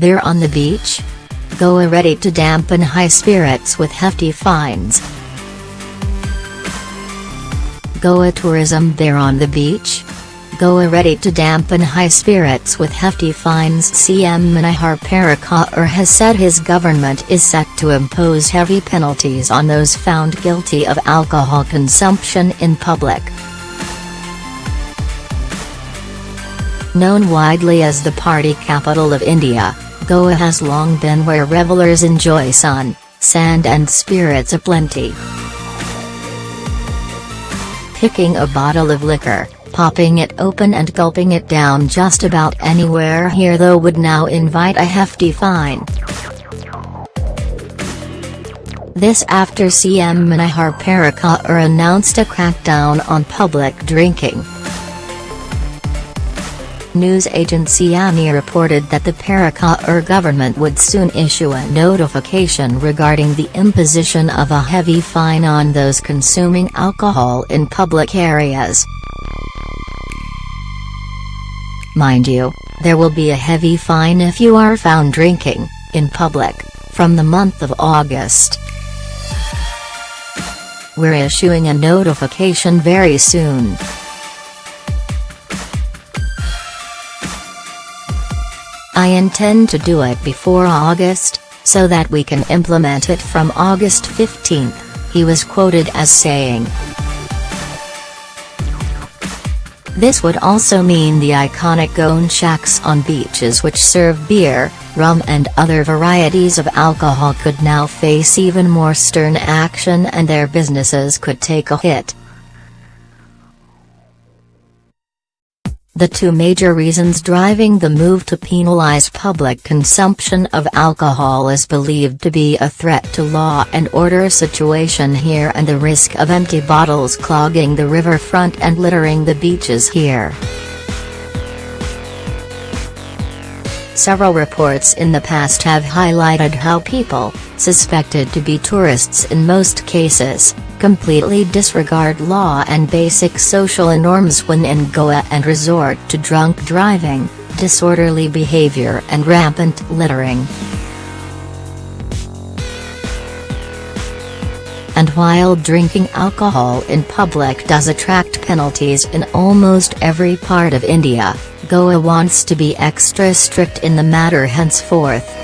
They're on the beach? Goa ready to dampen high spirits with hefty fines. Goa tourism They're on the beach? Goa ready to dampen high spirits with hefty fines CM Manohar Parrikar has said his government is set to impose heavy penalties on those found guilty of alcohol consumption in public. Known widely as the party capital of India, Goa has long been where revelers enjoy sun, sand and spirits aplenty. Picking a bottle of liquor, popping it open and gulping it down just about anywhere here though would now invite a hefty fine. This after CM Manohar Parrikar announced a crackdown on public drinking. News agency ANI reported that the Parrikar government would soon issue a notification regarding the imposition of a heavy fine on those consuming alcohol in public areas. Mind you, there will be a heavy fine if you are found drinking, in public, from the month of August. We're issuing a notification very soon. I intend to do it before August, so that we can implement it from August 15, he was quoted as saying. This would also mean the iconic Goan shacks on beaches which serve beer, rum and other varieties of alcohol could now face even more stern action and their businesses could take a hit. The two major reasons driving the move to penalize public consumption of alcohol is believed to be a threat to law and order situation here and the risk of empty bottles clogging the riverfront and littering the beaches here. Several reports in the past have highlighted how people, suspected to be tourists in most cases, completely disregard law and basic social norms when in Goa and resort to drunk driving, disorderly behavior and rampant littering. And while drinking alcohol in public does attract penalties in almost every part of India, Goa wants to be extra strict in the matter henceforth.